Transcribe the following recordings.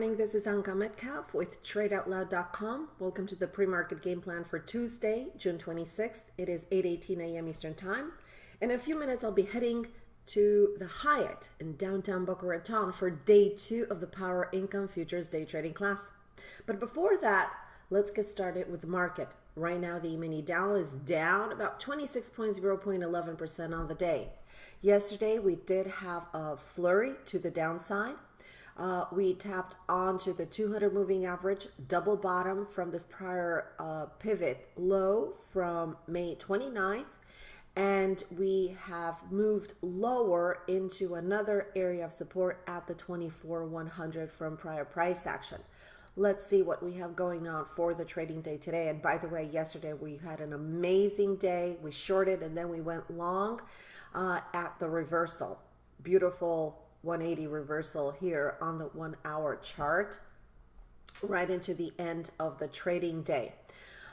morning. This is Anka Metcalf with TradeOutloud.com. Welcome to the pre-market game plan for Tuesday, June 26th. It is 8:18 a.m. Eastern Time. In a few minutes, I'll be heading to the Hyatt in downtown Boca Raton for day two of the Power Income Futures day trading class. But before that, let's get started with the market. Right now, the E-mini Dow is down about 26.0.11% on the day. Yesterday, we did have a flurry to the downside uh, we tapped onto the 200 moving average double bottom from this prior uh, pivot low from May 29th and we have moved lower into another area of support at the 24 100 from prior price action. Let's see what we have going on for the trading day today. And by the way yesterday we had an amazing day. We shorted and then we went long uh, at the reversal. Beautiful 180 reversal here on the one hour chart right into the end of the trading day.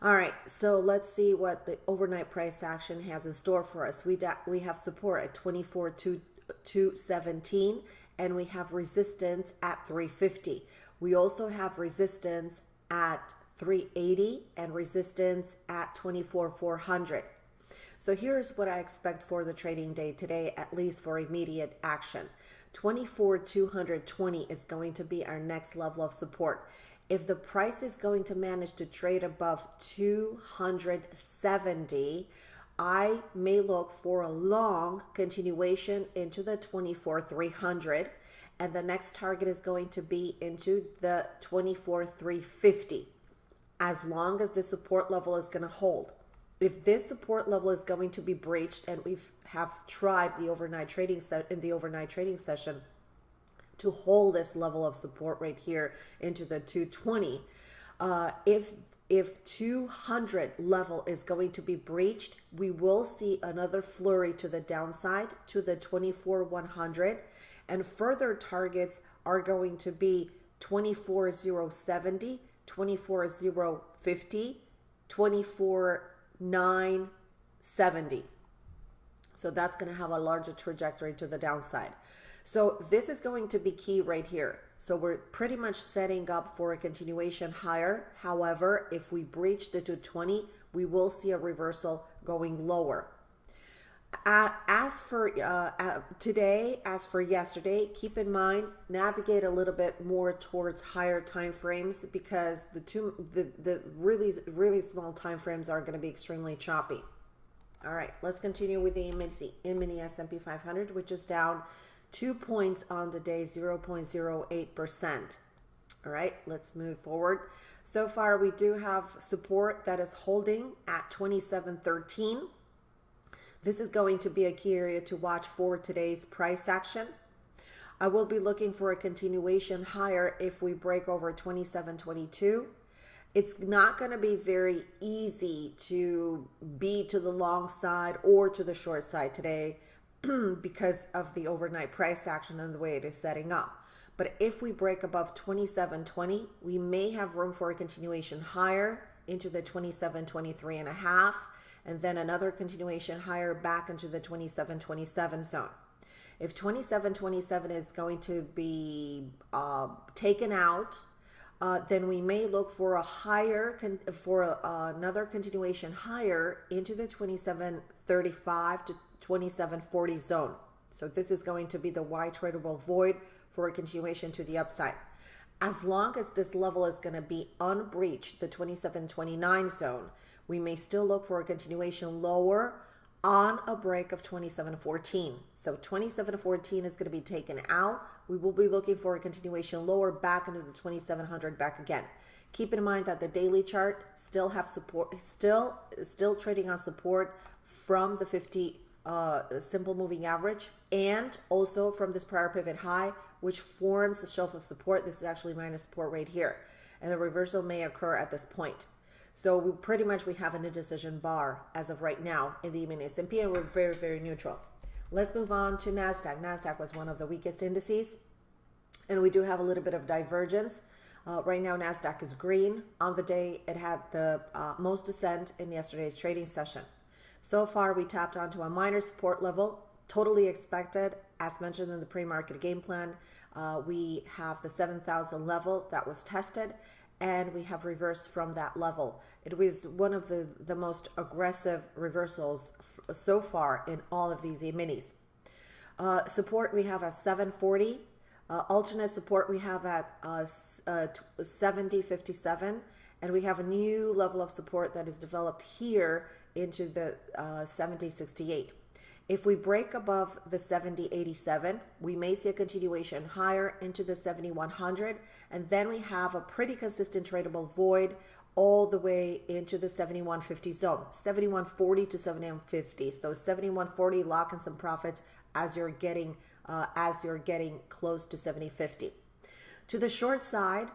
All right, so let's see what the overnight price action has in store for us. We we have support at 24 to 217 and we have resistance at 350. We also have resistance at 380 and resistance at 24 400. So here's what I expect for the trading day today, at least for immediate action. 24 220 is going to be our next level of support. If the price is going to manage to trade above 270, I may look for a long continuation into the 24 300 and the next target is going to be into the 24 350 as long as the support level is going to hold if this support level is going to be breached and we have tried the overnight trading set in the overnight trading session to hold this level of support right here into the 220 uh, if if 200 level is going to be breached we will see another flurry to the downside to the 24 100 and further targets are going to be 24070 24050 24 970. So that's going to have a larger trajectory to the downside. So this is going to be key right here. So we're pretty much setting up for a continuation higher. However, if we breach the 220, we will see a reversal going lower. Uh, as for uh, uh, today, as for yesterday, keep in mind navigate a little bit more towards higher time frames because the two the the really really small time frames are going to be extremely choppy. All right, let's continue with the mini S&P 500, which is down two points on the day, 0.08 percent. All right, let's move forward. So far, we do have support that is holding at 2713. This is going to be a key area to watch for today's price action. I will be looking for a continuation higher if we break over 27.22. It's not going to be very easy to be to the long side or to the short side today because of the overnight price action and the way it is setting up. But if we break above 27.20, we may have room for a continuation higher into the 27.23 and a half and then another continuation higher back into the 2727 zone. If 2727 is going to be uh, taken out, uh, then we may look for a higher, for uh, another continuation higher into the 2735 to 2740 zone. So this is going to be the Y tradable void for a continuation to the upside. As long as this level is going to be unbreached, the 2729 zone, we may still look for a continuation lower on a break of 2714. So 2714 is going to be taken out. We will be looking for a continuation lower back into the 2700 back again. Keep in mind that the daily chart still have support, still still trading on support from the 50 uh, simple moving average and also from this prior pivot high, which forms the shelf of support. This is actually minus support right here. And the reversal may occur at this point. So we pretty much we have an indecision bar as of right now in the mini S&P and we're very, very neutral. Let's move on to NASDAQ. NASDAQ was one of the weakest indices and we do have a little bit of divergence. Uh, right now, NASDAQ is green. On the day, it had the uh, most descent in yesterday's trading session. So far, we tapped onto a minor support level, totally expected, as mentioned in the pre-market game plan. uh, we have the 7,000 level that was tested and we have reversed from that level. It was one of the, the most aggressive reversals so far in all of these E-minis. Uh, support we have at 740. Uh, alternate support we have at uh, uh 7057. And we have a new level of support that is developed here into the uh, 7068. If we break above the 7087, we may see a continuation higher into the 7100, and then we have a pretty consistent tradable void all the way into the 7150 zone, 7140 to 7150. So 7140 lock in some profits as you're getting uh, as you're getting close to 7050. To the short side,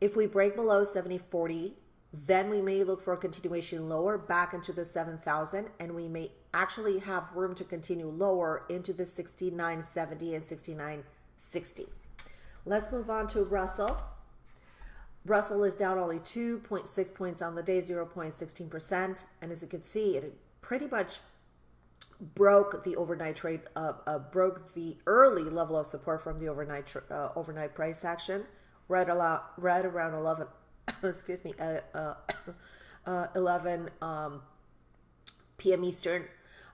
if we break below 7040, then we may look for a continuation lower back into the 7000 and we may actually have room to continue lower into the 6970 and 6960. Let's move on to Russell. Russell is down only 2.6 points on the day, 0.16%. And as you can see, it pretty much broke the overnight trade, uh, uh, broke the early level of support from the overnight uh, overnight price action, right, right around 11, excuse me, uh, uh, uh, 11 um, p.m. Eastern.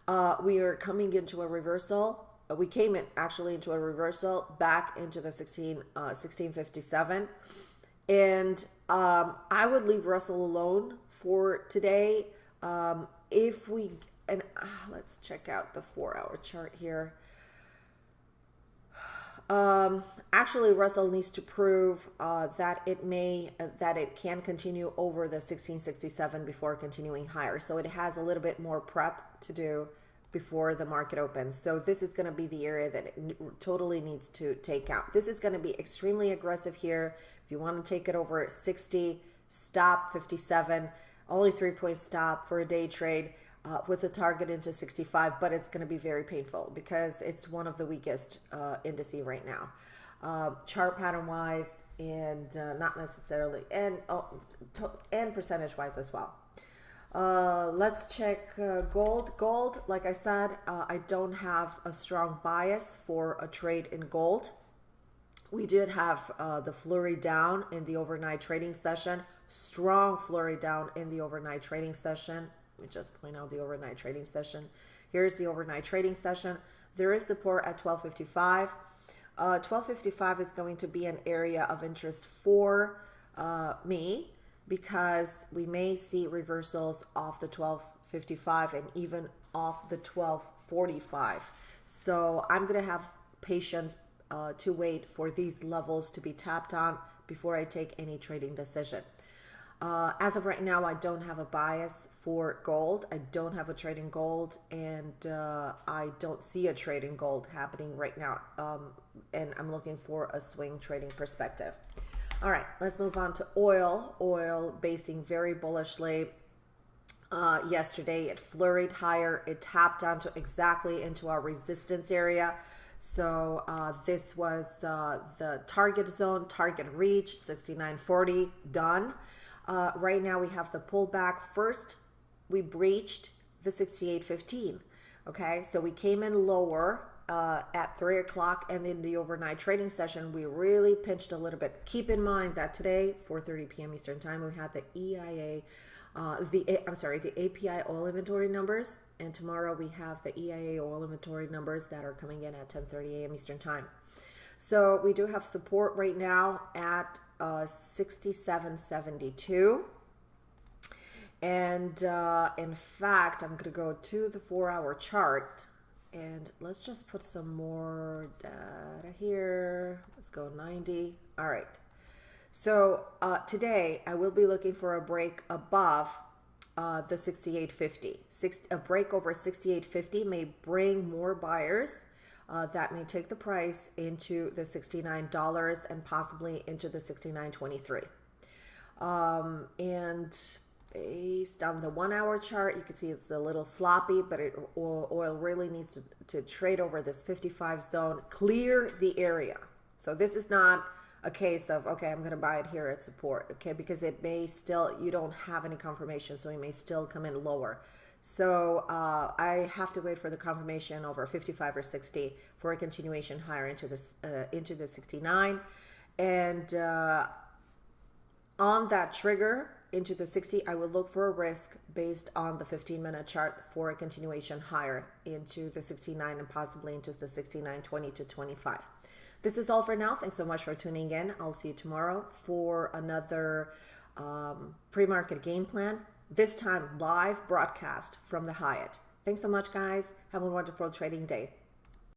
Uh, we are coming into a reversal. we came in actually into a reversal back into the 16, uh 1657. And um, I would leave Russell alone for today. Um, if we, and uh, let's check out the four hour chart here. Um, actually, Russell needs to prove uh, that it may, uh, that it can continue over the 1667 before continuing higher. So it has a little bit more prep to do before the market opens. So this is going to be the area that it totally needs to take out. This is going to be extremely aggressive here. If you want to take it over 60, stop 57, only three point stop for a day trade uh, with a target into 65, but it's going to be very painful because it's one of the weakest uh, indices right now. Uh, chart pattern wise and uh, not necessarily and oh, and percentage wise as well. Uh, let's check uh, gold. Gold, like I said, uh, I don't have a strong bias for a trade in gold. We did have uh, the flurry down in the overnight trading session, strong flurry down in the overnight trading session. Let me just point out the overnight trading session. Here's the overnight trading session. There is support at 1255. 1255 uh, is going to be an area of interest for uh, me because we may see reversals off the 1255 and even off the 1245. So I'm going to have patience uh, to wait for these levels to be tapped on before I take any trading decision. Uh, as of right now, I don't have a bias for gold. I don't have a trade in gold, and uh, I don't see a trade in gold happening right now. Um, and I'm looking for a swing trading perspective. All right, let's move on to oil. Oil basing very bullishly. Uh, yesterday, it flurried higher. It tapped onto exactly into our resistance area. So uh, this was uh, the target zone, target reach, 69.40, done. Uh, right now we have the pullback. First, we breached the 68.15. Okay, so we came in lower uh, at three o'clock and in the overnight trading session, we really pinched a little bit. Keep in mind that today, 4:30 p.m. Eastern Time, we had the EIA, uh, the I'm sorry, the API oil inventory numbers, and tomorrow we have the EIA oil inventory numbers that are coming in at 10:30 a.m. Eastern Time. So we do have support right now at uh, 67.72. And uh, in fact, I'm going to go to the four hour chart and let's just put some more data here. Let's go 90. All right. So uh, today I will be looking for a break above uh, the 6850. Six, a break over 6850 may bring more buyers. Uh, that may take the price into the $69 and possibly into the 69.23. Um, and based on the one hour chart, you can see it's a little sloppy, but it, oil, really needs to, to trade over this 55 zone, clear the area. So this is not a case of, okay, I'm going to buy it here at support, okay, because it may still, you don't have any confirmation, so it may still come in lower. So uh, I have to wait for the confirmation over 55 or 60 for a continuation higher into this uh, into the 69, and uh, on that trigger into the 60, I will look for a risk based on the 15 minute chart for a continuation higher into the 69 and possibly into the 69, 20 to 25. This is all for now. Thanks so much for tuning in. I'll see you tomorrow for another um, pre market game plan this time live broadcast from the Hyatt. Thanks so much, guys. Have a wonderful trading day.